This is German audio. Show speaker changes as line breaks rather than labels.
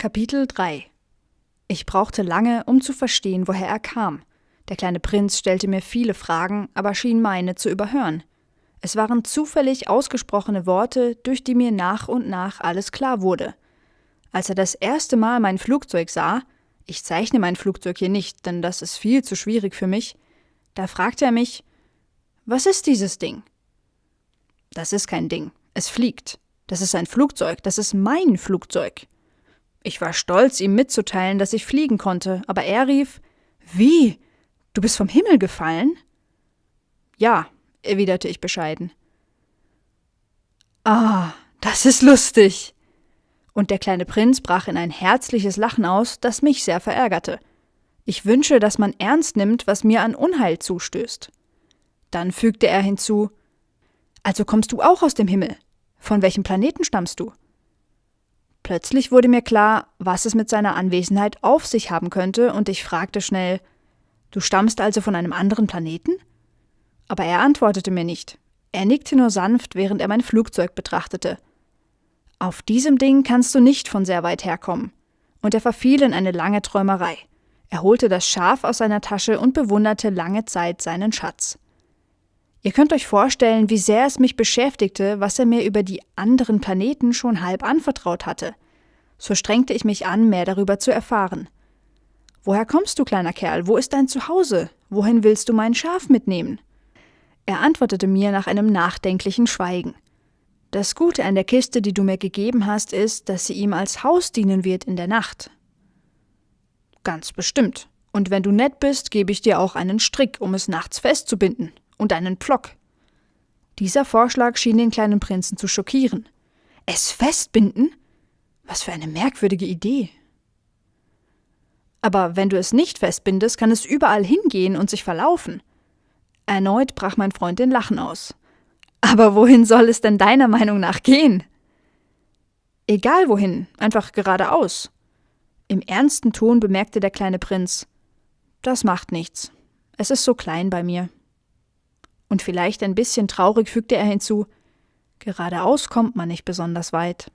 Kapitel 3 Ich brauchte lange, um zu verstehen, woher er kam. Der kleine Prinz stellte mir viele Fragen, aber schien meine zu überhören. Es waren zufällig ausgesprochene Worte, durch die mir nach und nach alles klar wurde. Als er das erste Mal mein Flugzeug sah, ich zeichne mein Flugzeug hier nicht, denn das ist viel zu schwierig für mich, da fragte er mich, was ist dieses Ding? Das ist kein Ding, es fliegt. Das ist ein Flugzeug, das ist mein Flugzeug. Ich war stolz, ihm mitzuteilen, dass ich fliegen konnte, aber er rief Wie? Du bist vom Himmel gefallen? Ja, erwiderte ich bescheiden. Ah, das ist lustig. Und der kleine Prinz brach in ein herzliches Lachen aus, das mich sehr verärgerte. Ich wünsche, dass man ernst nimmt, was mir an Unheil zustößt. Dann fügte er hinzu Also kommst du auch aus dem Himmel? Von welchem Planeten stammst du? Plötzlich wurde mir klar, was es mit seiner Anwesenheit auf sich haben könnte, und ich fragte schnell Du stammst also von einem anderen Planeten? Aber er antwortete mir nicht. Er nickte nur sanft, während er mein Flugzeug betrachtete. Auf diesem Ding kannst du nicht von sehr weit herkommen. Und er verfiel in eine lange Träumerei. Er holte das Schaf aus seiner Tasche und bewunderte lange Zeit seinen Schatz. Ihr könnt euch vorstellen, wie sehr es mich beschäftigte, was er mir über die anderen Planeten schon halb anvertraut hatte. So strengte ich mich an, mehr darüber zu erfahren. Woher kommst du, kleiner Kerl? Wo ist dein Zuhause? Wohin willst du mein Schaf mitnehmen? Er antwortete mir nach einem nachdenklichen Schweigen. Das Gute an der Kiste, die du mir gegeben hast, ist, dass sie ihm als Haus dienen wird in der Nacht. Ganz bestimmt. Und wenn du nett bist, gebe ich dir auch einen Strick, um es nachts festzubinden, und einen Plock. Dieser Vorschlag schien den kleinen Prinzen zu schockieren. Es festbinden? Was für eine merkwürdige Idee. Aber wenn du es nicht festbindest, kann es überall hingehen und sich verlaufen. Erneut brach mein Freund in Lachen aus. Aber wohin soll es denn deiner Meinung nach gehen? Egal wohin, einfach geradeaus. Im ernsten Ton bemerkte der kleine Prinz Das macht nichts. Es ist so klein bei mir. Und vielleicht ein bisschen traurig fügte er hinzu Geradeaus kommt man nicht besonders weit.